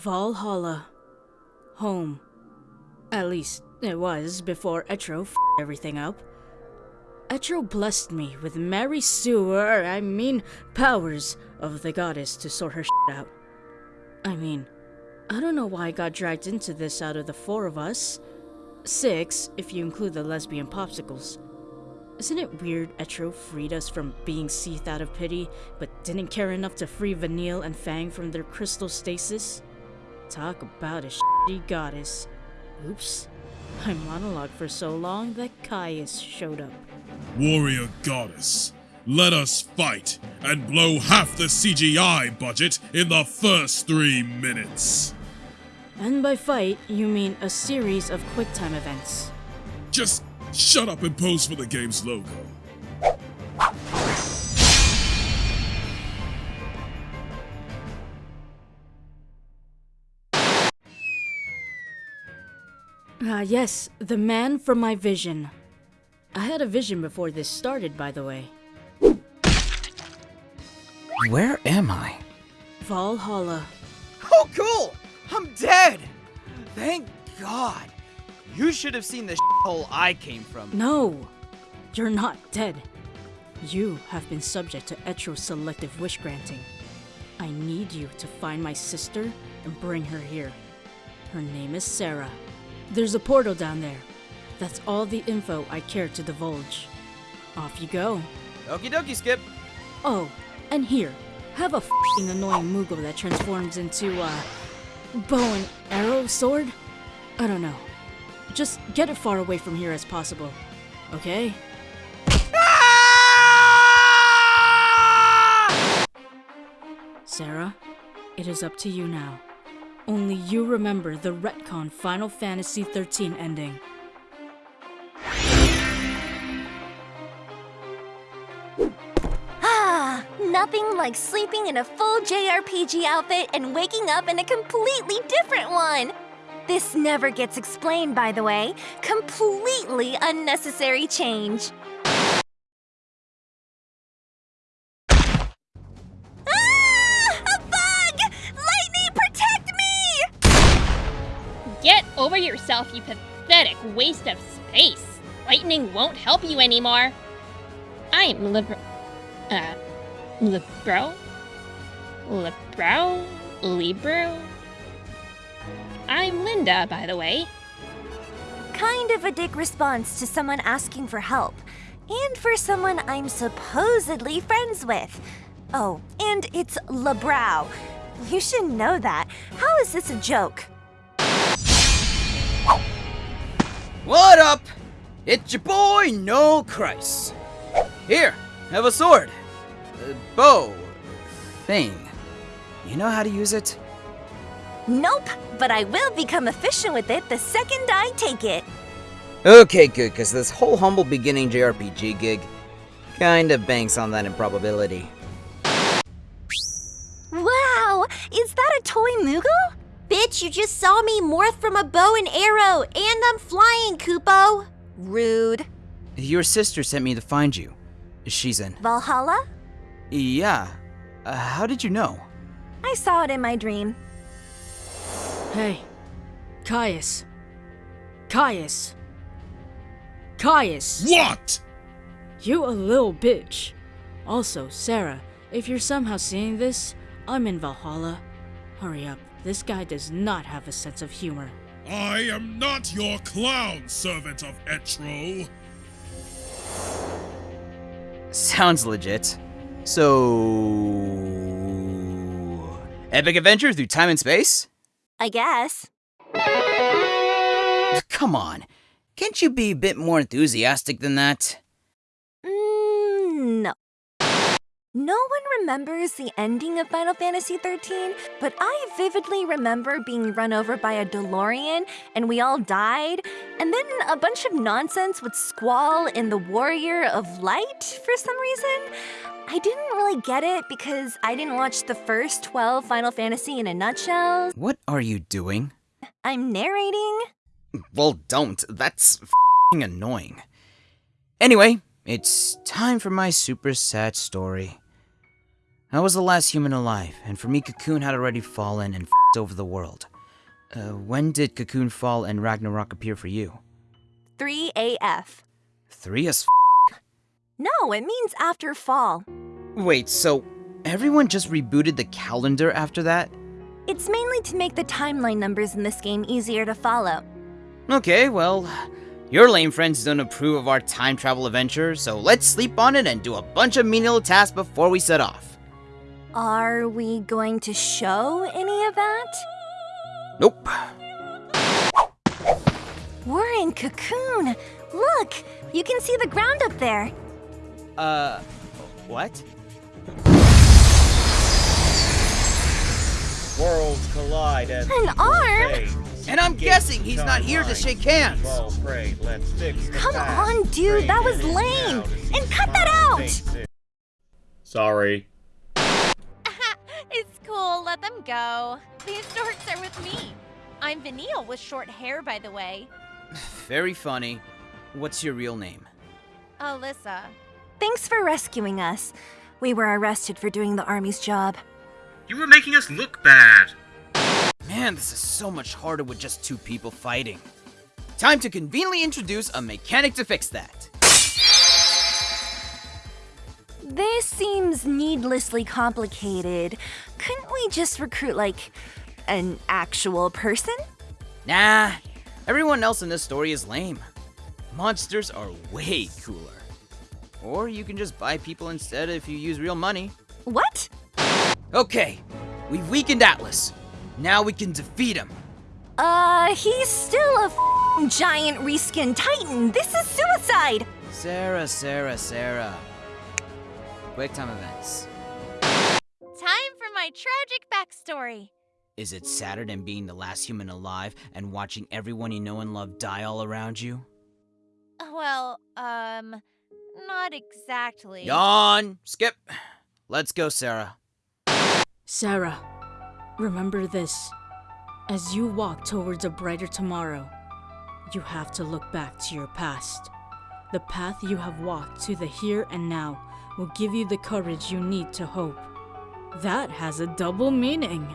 Valhalla. Home. At least, it was before Etro f everything up. Etro blessed me with Mary Sewer, I mean, powers of the goddess to sort her shit out. I mean, I don't know why I got dragged into this out of the four of us. Six, if you include the lesbian popsicles. Isn't it weird Etro freed us from being seethed out of pity, but didn't care enough to free Vanille and Fang from their crystal stasis? Talk about a shitty goddess. Oops. I monologued for so long that Caius showed up. Warrior Goddess, let us fight and blow half the CGI budget in the first three minutes. And by fight, you mean a series of QuickTime events. Just shut up and pose for the game's logo. Ah, yes, the man from my vision. I had a vision before this started, by the way. Where am I? Valhalla. Oh, cool! I'm dead! Thank God. You should have seen the hole I came from. No! You're not dead. You have been subject to Etro's selective wish granting. I need you to find my sister and bring her here. Her name is Serah. There's a portal down there. That's all the info I care to divulge. Off you go. Okie dokie, Skip. Oh, and here, have a fing annoying Moogle that transforms into, uh, bow and arrow sword? I don't know. Just get it far away from here as possible, okay? Serah, it is up to you now. Only you remember the retcon Final Fantasy XIII ending. Ah, nothing like sleeping in a full JRPG outfit and waking up in a completely different one. This never gets explained, by the way. Completely unnecessary change. Yourself, you pathetic waste of space. Lightning won't help you anymore. I'm Libro. Uh. Libro? Libro? Libro? I'm Linda, by the way. Kind of a dick response to someone asking for help. And for someone I'm supposedly friends with. Oh, and it's LeBrow. You should know that. How is this a joke? What up? It's your boy, Noel Kreiss. Here, have a sword. A bow. Thing. You know how to use it? Nope, but I will become efficient with it the second I take it. Okay, good, because this whole humble beginning JRPG gig kinda banks on that improbability. Wow, is that a toy Moogle? Bitch, you just saw me morph from a bow and arrow, and I'm flying, Kupo. Rude. Your sister sent me to find you. She's in. Valhalla? Yeah. Uh, how did you know? I saw it in my dream. Hey, Caius. Caius. Caius! What? You a little bitch. Also, Serah, if you're somehow seeing this, I'm in Valhalla. Hurry up, this guy does not have a sense of humor. I am not your clown, servant of Etro. Sounds legit. So. Epic adventure through time and space? I guess. Come on. Can't you be a bit more enthusiastic than that? Mm, no. No one remembers the ending of Final Fantasy XIII, but I vividly remember being run over by a DeLorean and we all died, and then a bunch of nonsense with Squall in the Warrior of Light for some reason. I didn't really get it because I didn't watch the first 12 Final Fantasy in a nutshell. What are you doing? I'm narrating. Well, don't. That's fing annoying. Anyway, it's time for my super sad story. I was the last human alive, and for me, Cocoon had already fallen and f***ed over the world. Uh, when did Cocoon fall and Ragnarok appear for you? 3AF. Three as f***? No, it means after fall. Wait, so everyone just rebooted the calendar after that? It's mainly to make the timeline numbers in this game easier to follow. Okay, well, your lame friends don't approve of our time travel adventure, so let's sleep on it and do a bunch of menial tasks before we set off. Are we going to show any of that? Nope. We're in Cocoon. Look, you can see the ground up there. Uh, what? Worlds collide as An arm? And I'm guessing he's not here to shake hands. Let's fix the Come on, dude, that was lame. And cut that out. Sorry. It's cool, let them go. These dorks are with me. I'm Vanille with short hair, by the way. Very funny. What's your real name? Alyssa. Thanks for rescuing us. We were arrested for doing the army's job. You were making us look bad. Man, this is so much harder with just two people fighting. Time to conveniently introduce a mechanic to fix that. This seems needlessly complicated. Couldn't we just recruit, like, an actual person? Nah, everyone else in this story is lame. Monsters are way cooler. Or you can just buy people instead if you use real money. What? Okay, we've weakened Atlas. Now we can defeat him. Uh, he's still a f***ing giant reskin titan. This is suicide. Serah, Serah, Serah. Quick time events. Time for my tragic backstory. Is it sadder than being the last human alive and watching everyone you know and love die all around you? Well, um, not exactly. Yawn! Skip! Let's go, Serah. Serah, remember this. As you walk towards a brighter tomorrow, you have to look back to your past. The path you have walked to the here and now will give you the courage you need to hope. That has a double meaning.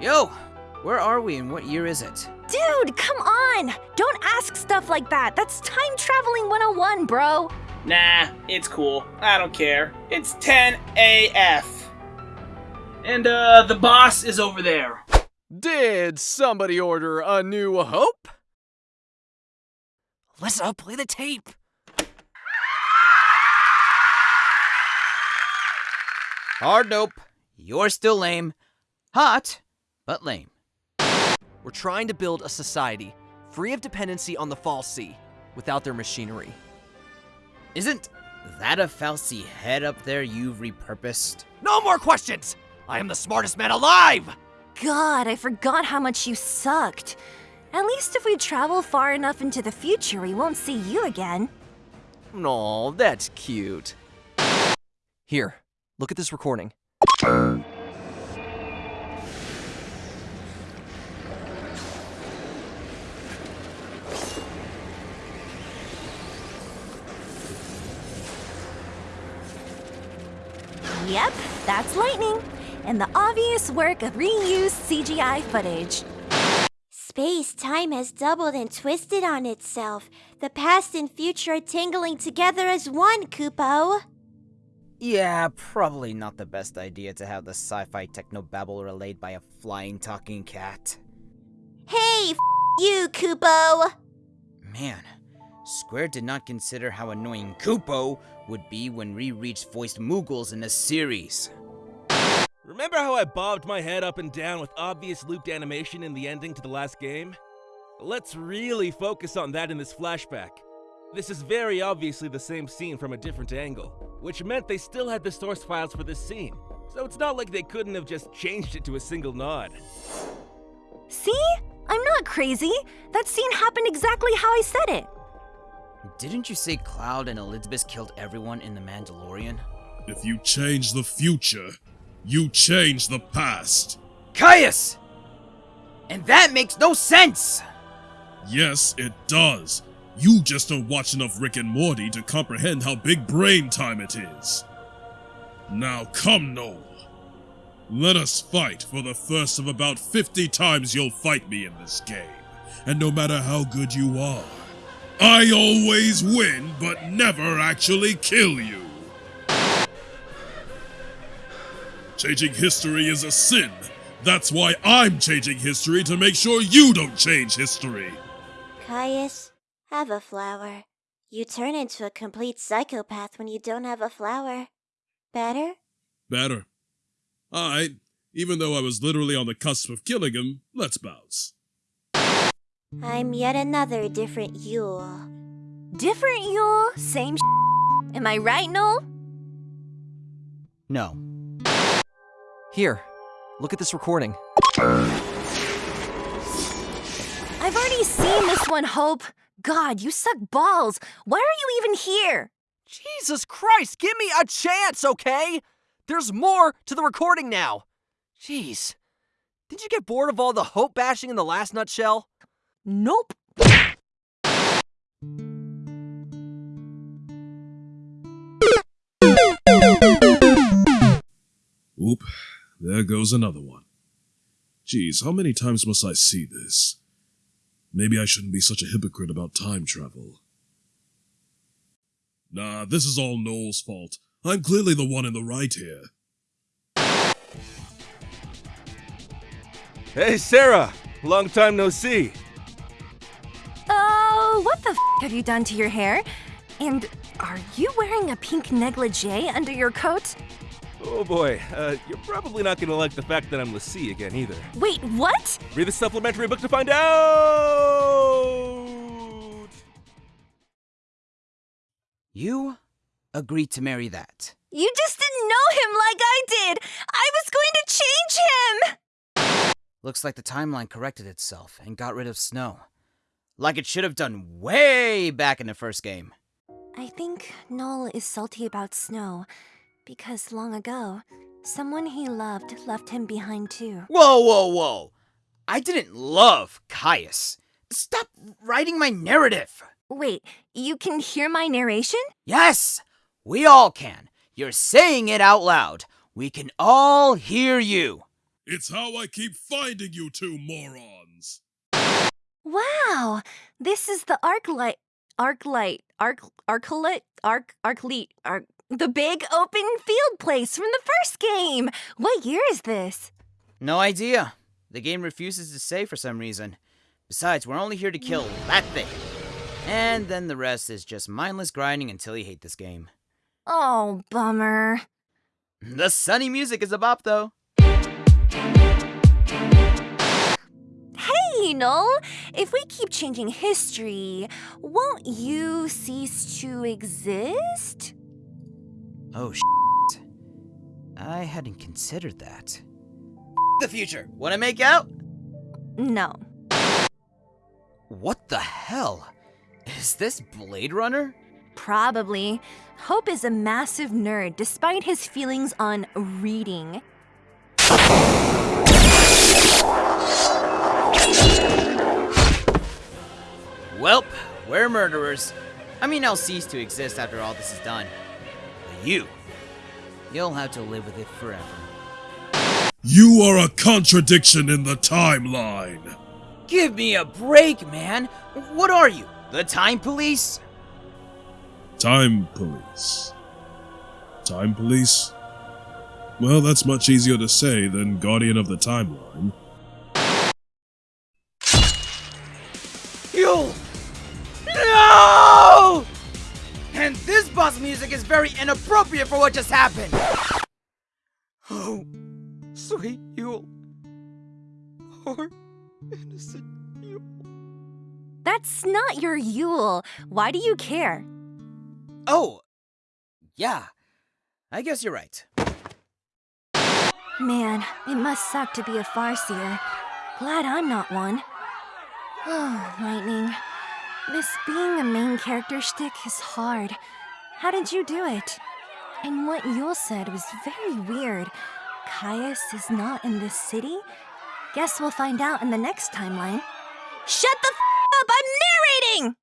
Yo! Where are we and what year is it? Dude, come on. Don't ask stuff like that. That's time traveling 101, bro. Nah, it's cool. I don't care. It's 10 AF. And, uh, the boss is over there. Did somebody order a new hope? Alyssa, play the tape. Hard nope. You're still lame. Hot, but lame. We're trying to build a society free of dependency on the fal'Cie without their machinery. Isn't that a fal'Cie head up there you've repurposed? No more questions! I am the smartest man alive! God, I forgot how much you sucked. At least if we travel far enough into the future, we won't see you again. No, that's cute. Here, look at this recording. Yep, that's lightning. And the obvious work of reused CGI footage. Space time has doubled and twisted on itself. The past and future are tingling together as one, Kupo. Yeah, probably not the best idea to have the sci-fi technobabble relayed by a flying talking cat. Hey, f- you, Kupo. Man, Square did not consider how annoying Kupo would be when we reached voiced Moogles in the series. Remember how I bobbed my head up and down with obvious looped animation in the ending to the last game? Let's really focus on that in this flashback. This is very obviously the same scene from a different angle, which meant they still had the source files for this scene, so it's not like they couldn't have just changed it to a single nod. See? I'm not crazy. That scene happened exactly how I said it. Didn't you say Cloud and Elizabeth killed everyone in The Mandalorian? If you change the future, you change the past. Caius! And that makes no sense! Yes, it does. You just don't watch enough Rick and Morty to comprehend how big brain time it is. Now come, Noel. Let us fight for the first of about 50 times you'll fight me in this game. And no matter how good you are, I always win, but never actually kill you. Changing history is a sin. That's why I'm changing history to make sure you don't change history. Caius, have a flower. You turn into a complete psychopath when you don't have a flower. Better? Better. Alright, even though I was literally on the cusp of killing him, let's bounce. I'm yet another different Yeul. Different Yeul, same Am I right, Noel? No. Here, look at this recording. I've already seen this one, Hope. God, you suck balls. Why are you even here? Jesus Christ, give me a chance, okay? There's more to the recording now. Jeez. Did you get bored of all the hope bashing in the last nutshell? Nope. There goes another one. Geez, how many times must I see this? Maybe I shouldn't be such a hypocrite about time travel. Nah, this is all Noel's fault. I'm clearly the one in the right here. Hey, Serah! Long time no see. Oh, what the f have you done to your hair? And are you wearing a pink negligee under your coat? Oh boy, uh, you're probably not gonna like the fact that I'm l'Cie again either. Wait, what? Read the supplementary book to find out! You agreed to marry that. You just didn't know him like I did! I was going to change him! Looks like the timeline corrected itself and got rid of Snow. Like it should have done way back in the first game. I think Noel is salty about Snow because long ago, someone he loved left him behind too. Whoa, whoa, whoa! I didn't love Caius. Stop writing my narrative! Wait, you can hear my narration? Yes! We all can. You're saying it out loud. We can all hear you. It's how I keep finding you two morons. Wow, this is the arc light, arc light, arc, arclight, arc, arclight, arc, the big open field place from the first game. What year is this? No idea. The game refuses to say for some reason. Besides, we're only here to kill that thing. And then the rest is just mindless grinding until you hate this game. Oh, bummer. The sunny music is a bop, though. Hey, Noel! If we keep changing history, won't you cease to exist? Oh, shit. I hadn't considered that. The future. Wanna make out? No. What the hell? Is this Blade Runner? Probably. Hope is a massive nerd despite his feelings on reading. Welp, we're murderers. I mean, I'll cease to exist after all this is done. But you, you'll have to live with it forever. You are a contradiction in the timeline. Give me a break, man. What are you? The time police? Time police. Time police? Well, that's much easier to say than Guardian of the Timeline. Music is very inappropriate for what just happened. Oh, sweet Yeul. Poor innocent Yeul. That's not your Yeul. Why do you care? Oh, yeah. I guess you're right. Man, it must suck to be a farseer. Glad I'm not one. Oh, Lightning. This being a main character shtick is hard. How did you do it? And what Yeul said was very weird. Caius is not in this city? Guess we'll find out in the next timeline. Shut the f up! I'm narrating!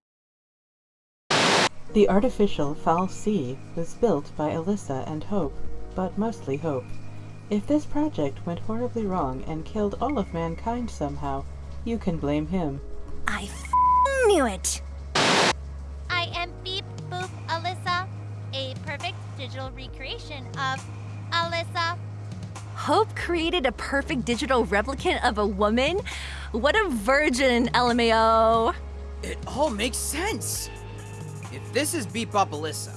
The artificial fal'Cie was built by Alyssa and Hope. but mostly hope. If this project went horribly wrong and killed all of mankind somehow, you can blame him. I f- knew it! Perfect digital recreation of Alyssa. Hope created a perfect digital replicant of a woman? What a virgin, LMAO! It all makes sense. If this is Bebop Alyssa,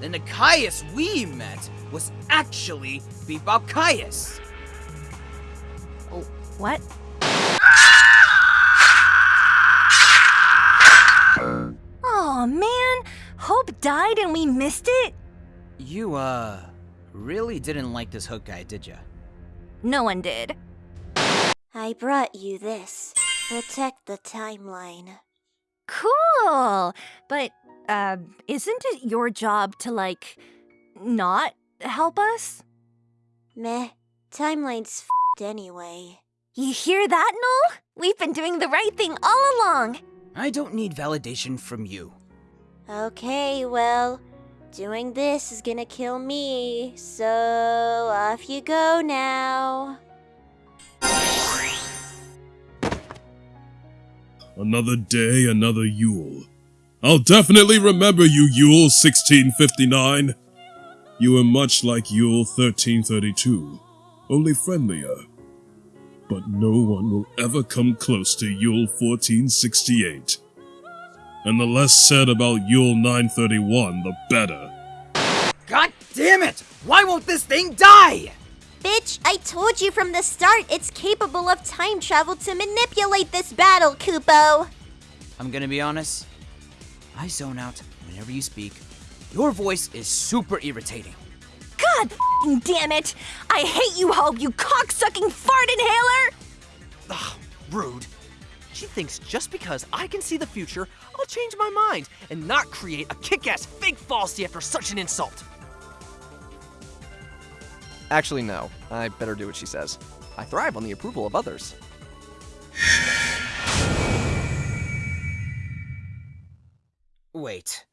then the Caius we met was actually Bebop Caius. Oh, what? Oh man, Hope died and we missed it? You, uh, really didn't like this hook guy, did ya? No one did. I brought you this. Protect the timeline. Cool! But, uh, isn't it your job to, like, not help us? Meh. Timeline's fed anyway. You hear that, Noel? We've been doing the right thing all along. I don't need validation from you. Okay, well, doing this is gonna kill me, so off you go now. Another day, another Yeul. I'll definitely remember you, Yeul 1659. You were much like Yeul 1332, only friendlier. But no one will ever come close to Yeul 1468. And the less said about Yeul 931, the better. God damn it! Why won't this thing die? Bitch, I told you from the start it's capable of time travel to manipulate this battle, Kupo. I'm gonna be honest. I zone out whenever you speak. Your voice is super irritating. God f***ing damn it! I hate you, Hope, you cocksucking fart inhaler! Ugh, rude. She thinks just because I can see the future, I'll change my mind and not create a kick-ass fake fal'Cie after such an insult. Actually, no. I better do what she says. I thrive on the approval of others. Wait.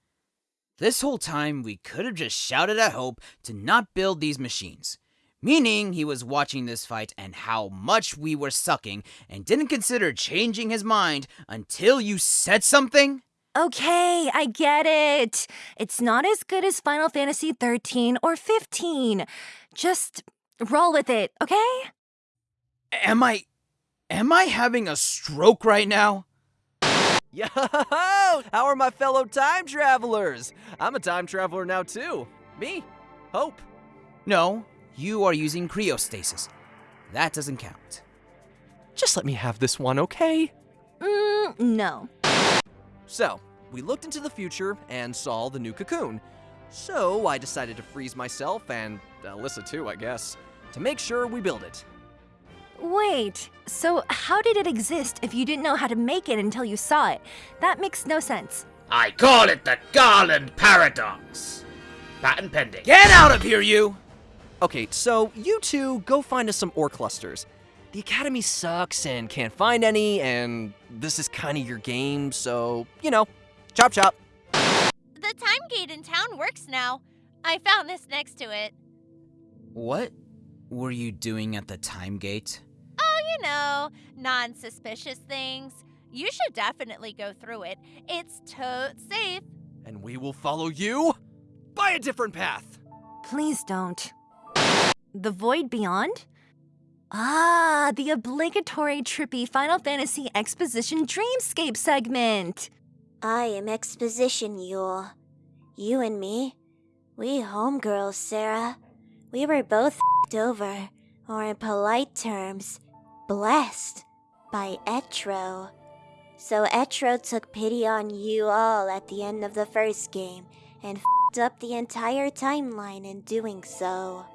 This whole time, we could have just shouted at Hope to not build these machines. Meaning he was watching this fight and how much we were sucking and didn't consider changing his mind until you said something? Okay, I get it. It's not as good as Final Fantasy 13 or 15. Just roll with it, okay? Am I. Am I having a stroke right now? Yo! How are my fellow time travelers? I'm a time traveler now, too. Me, Hope. No, you are using cryostasis. That doesn't count. Just let me have this one, okay? Mm, no. So, we looked into the future and saw the new cocoon. So, I decided to freeze myself and Alyssa too, I guess, to make sure we build it. Wait, so how did it exist if you didn't know how to make it until you saw it? That makes no sense. I call it the Garland Paradox. Patent pending. Get out of here, you! Okay, so you two go find us some ore clusters. The Academy sucks and can't find any, and this is kind of your game, so, you know, chop chop. The time gate in town works now. I found this next to it. What were you doing at the time gate? Oh, you know, non suspicious things. You should definitely go through it. It's totes safe. And we will follow you by a different path. Please don't. The Void Beyond? Ah, the obligatory trippy Final Fantasy Exposition Dreamscape segment! I am Exposition Yeul. You and me, we homegirls, Serah. We were both over, or in polite terms, blessed by Etro. So Etro took pity on you all at the end of the first game and up the entire timeline in doing so.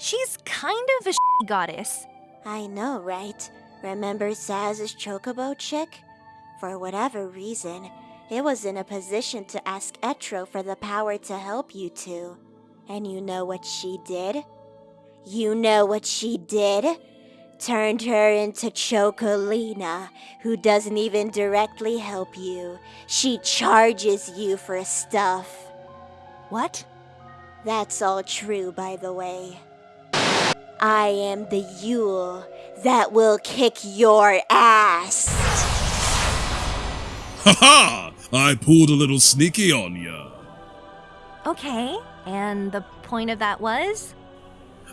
She's kind of a goddess. I know, right? Remember Sazh's chocobo chick? For whatever reason, it was in a position to ask Etro for the power to help you two. And you know what she did? You know what she did? Turned her into Chocolina, who doesn't even directly help you. She charges you for stuff. What? That's all true, by the way. I am the Yule that will kick your ass. Ha ha! I pulled a little sneaky on ya. Okay, and the point of that was?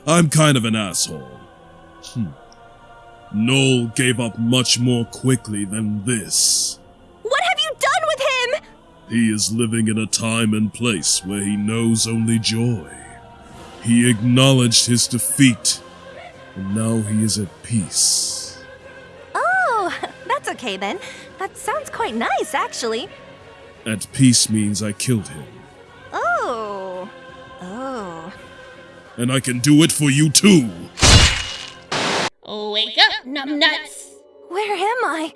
I'm kind of an asshole. Hmm. Noel gave up much more quickly than this. What have you done with him? He is living in a time and place where he knows only joy. He acknowledged his defeat, and now he is at peace. Oh, that's okay then. That sounds quite nice, actually. At peace means I killed him, Oh. Oh. and I can do it for you too. Wake up, numbnuts! Where am I?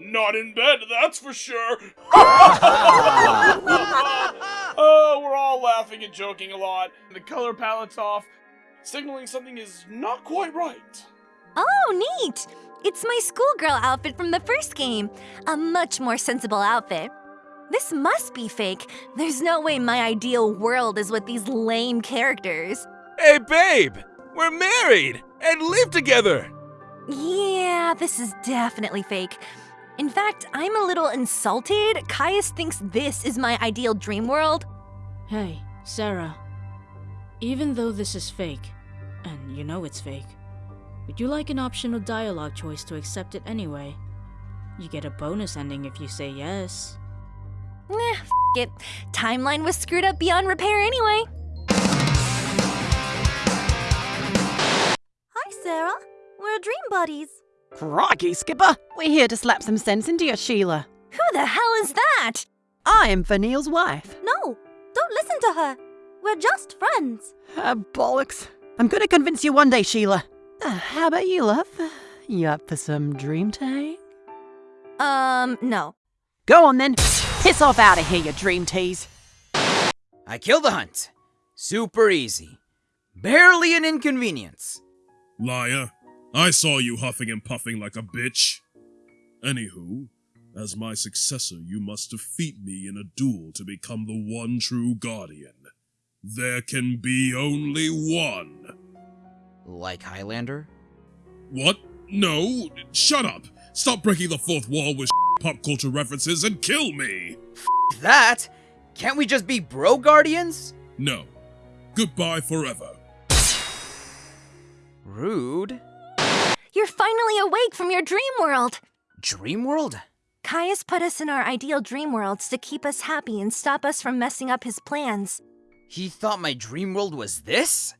Not in bed, that's for sure. oh, we're all laughing and joking a lot. The color palette's off, signaling something is not quite right. Oh, neat! It's my schoolgirl outfit from the first game. A much more sensible outfit. This must be fake. There's no way my ideal world is with these lame characters. Hey, babe! We're married and live together! Yeah, this is definitely fake. In fact, I'm a little insulted. Caius thinks this is my ideal dream world. Hey, Serah. Even though this is fake, and you know it's fake, would you like an optional dialogue choice to accept it anyway? You get a bonus ending if you say yes. Nah, f it. Timeline was screwed up beyond repair anyway. Hi, Serah. We're dream buddies. Crikey, Skipper! We're here to slap some sense into you, Sheila. Who the hell is that? I am Vanille's wife. No, don't listen to her. We're just friends. Ah, bollocks. I'm gonna convince you one day, Sheila. Uh, how about you, love? You up for some dream time? Um, no. Go on then. Piss off out of here, you dream tease. I killed the hunt. Super easy. Barely an inconvenience. Liar. I saw you huffing and puffing like a bitch. Anywho, as my successor, you must defeat me in a duel to become the one true guardian. There can be only one. Like Highlander? What? No, shut up. Stop breaking the fourth wall with pop culture references and kill me. That? Can't we just be bro guardians? No. Goodbye forever. Rude. You're finally awake from your dream world. Dream world? Caius put us in our ideal dream worlds to keep us happy and stop us from messing up his plans. He thought my dream world was this?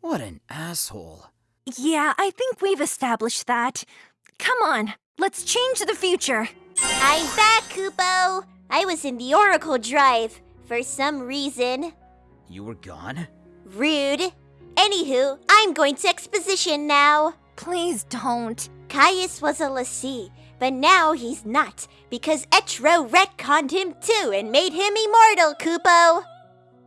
What an asshole. Yeah, I think we've established that. Come on, let's change the future. I'm back, Kupo. I was in the Oracle Drive for some reason. You were gone? Rude. Anywho, I'm going to exposition now. Please don't. Caius was a l'Cie, but now he's not because Etro retconned him too and made him immortal, Kupo.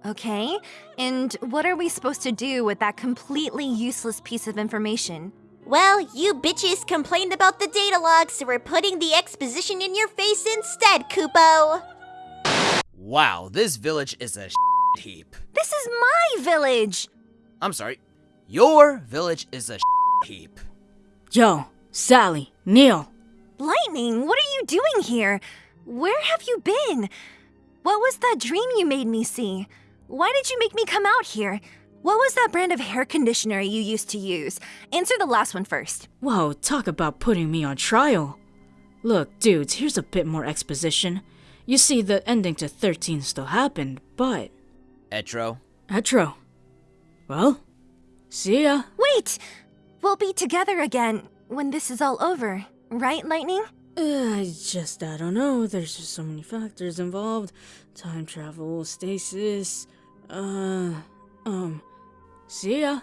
Okay, and what are we supposed to do with that completely useless piece of information? Well, you bitches complained about the data log, so we're putting the exposition in your face instead, Kupo. Wow, this village is a heap. This is my village! I'm sorry. Your village is a heap. Yo, Sally, Neil. Lightning, what are you doing here? Where have you been? What was that dream you made me see? Why did you make me come out here? What was that brand of hair conditioner you used to use? Answer the last one first. Whoa, talk about putting me on trial. Look, dudes, here's a bit more exposition. You see, the ending to 13 still happened, but. Etro? Etro. Well, see ya. Wait! We'll be together again when this is all over, right, Lightning? Uh, I just, I don't know. There's just so many factors involved time travel, stasis. Uh, um, see ya.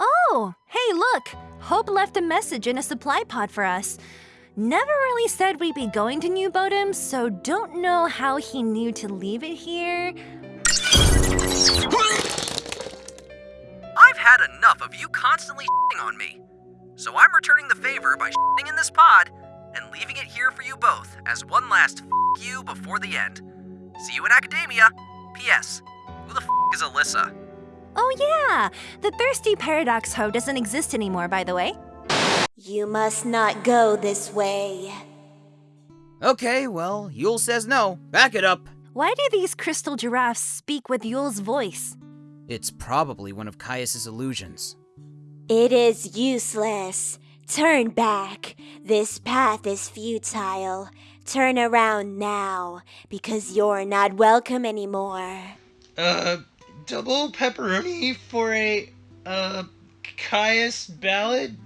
Oh, hey, look! Hope left a message in a supply pod for us. Never really said we'd be going to New Bodhum, so don't know how he knew to leave it here. Had enough of you constantly on me. So I'm returning the favor by in this pod and leaving it here for you both as one last you before the end. See you in academia. P.S. Who the f is Alyssa? Oh, yeah. The thirsty paradox hoe doesn't exist anymore, by the way. You must not go this way. Okay, well, Yeul says no. Back it up. Why do these crystal giraffes speak with Yeul's voice? It's probably one of Caius's illusions. It is useless. Turn back. This path is futile. Turn around now, because you're not welcome anymore. Uh, double pepperoni for a, uh, Caius ballad?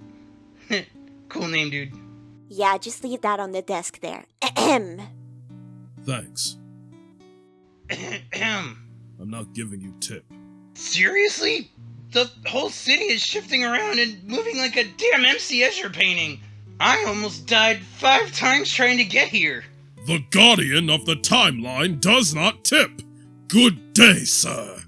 cool name, dude. Yeah, just leave that on the desk there. Ahem. Thanks. Ahem. I'm not giving you tip. Seriously? The whole city is shifting around and moving like a damn MC Escher painting. I almost died five times trying to get here. The Guardian of the Timeline does not tip. Good day, sir.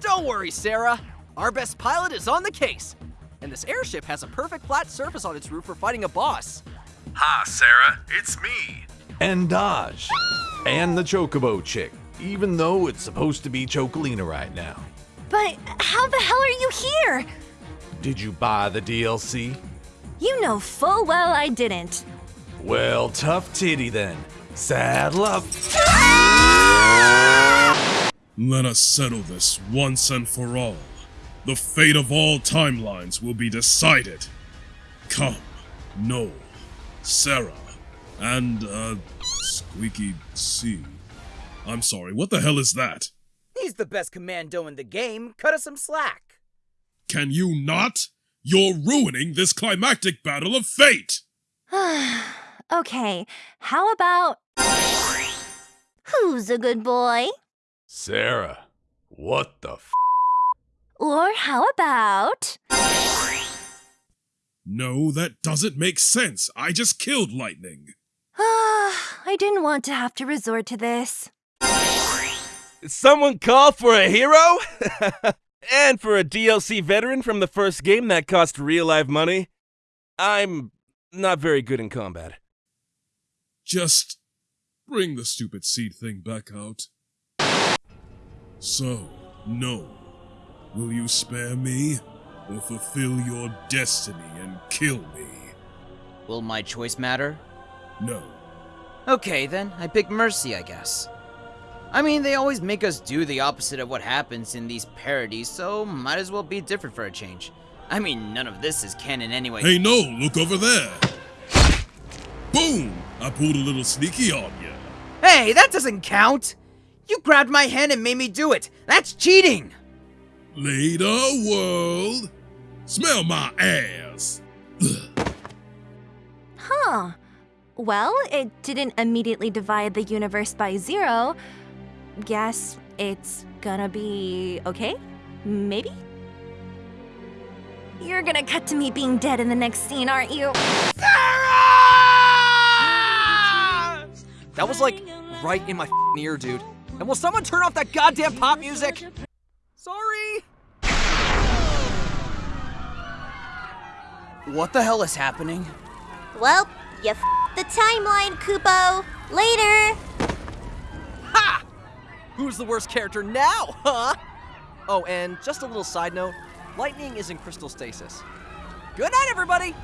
Don't worry, Serah. Our best pilot is on the case. And this airship has a perfect flat surface on its roof for fighting a boss. Hi, Serah. It's me. And Dajh. and the Chocobo chick, even though it's supposed to be Chocolina right now. But how the hell are you here? Did you buy the DLC? You know full well I didn't. Well, tough titty then. Saddle up. Let us settle this once and for all. The fate of all timelines will be decided. Come, Noel, Serah, and, uh, Squeaky C. I'm sorry, what the hell is that? He's the best commando in the game. Cut us some slack. Can you not? You're ruining this climactic battle of fate! okay, how about. Who's a good boy? Serah, what the f? Or how about. No, that doesn't make sense. I just killed Lightning. I didn't want to have to resort to this. Someone call for a hero? and for a DLC veteran from the first game that cost real life money? I'm not very good in combat. Just bring the stupid seed thing back out. So, no. Will you spare me? Or fulfill your destiny and kill me? Will my choice matter? No. Okay, then. I pick Mercy, I guess. I mean, they always make us do the opposite of what happens in these parodies, so might as well be different for a change. I mean, none of this is canon anyway. Hey, no, look over there. Boom! I pulled a little sneaky on you. Hey, that doesn't count! You grabbed my hand and made me do it! That's cheating! Later, world. Smell my ass. Huh. Well, it didn't immediately divide the universe by zero. Guess it's gonna be okay? Maybe? You're gonna cut to me being dead in the next scene, aren't you? That was like right in my ear, dude. And will someone turn off that goddamn pop music? Sorry. What the hell is happening? Well, you f the timeline, Kupo. Later. Who's the worst character now, huh? Oh, and just a little side note Lightning is in crystal stasis. Good night, everybody!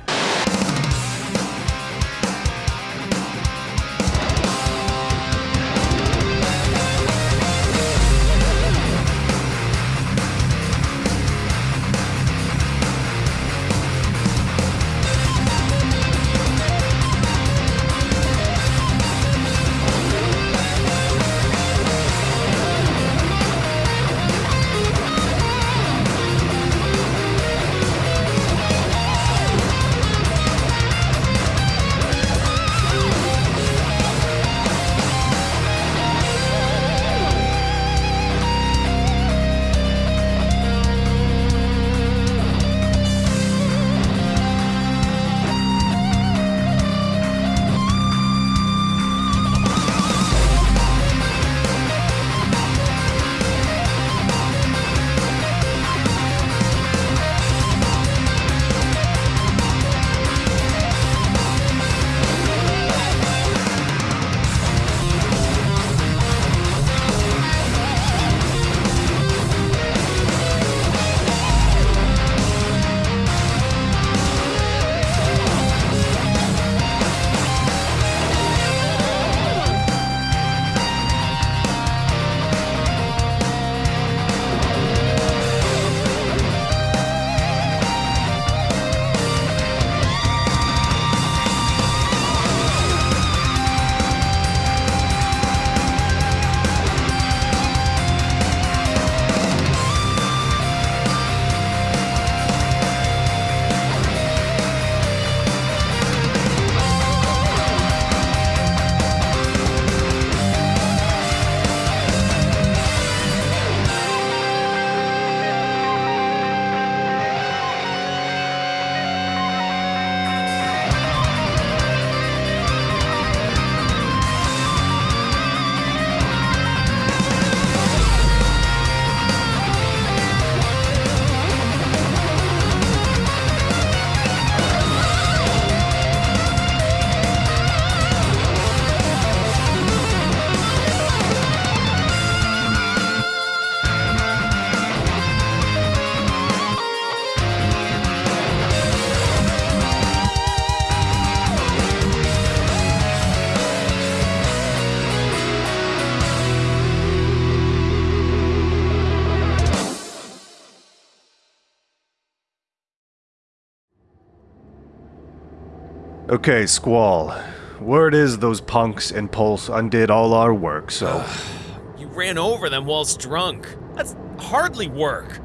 Okay, Squall. Word is those punks and Pulse undid all our work, so. You ran over them whilst drunk. That's hardly work.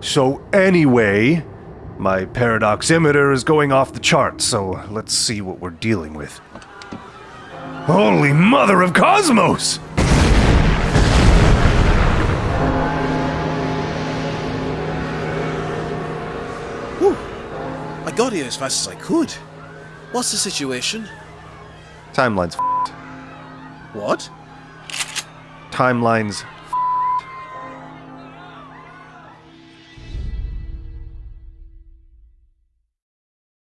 So, anyway, my paradoximeter is going off the charts, so let's see what we're dealing with. Holy Mother of Cosmos! Got here as fast as I could. What's the situation? Timeline's f***ed. What? Timeline's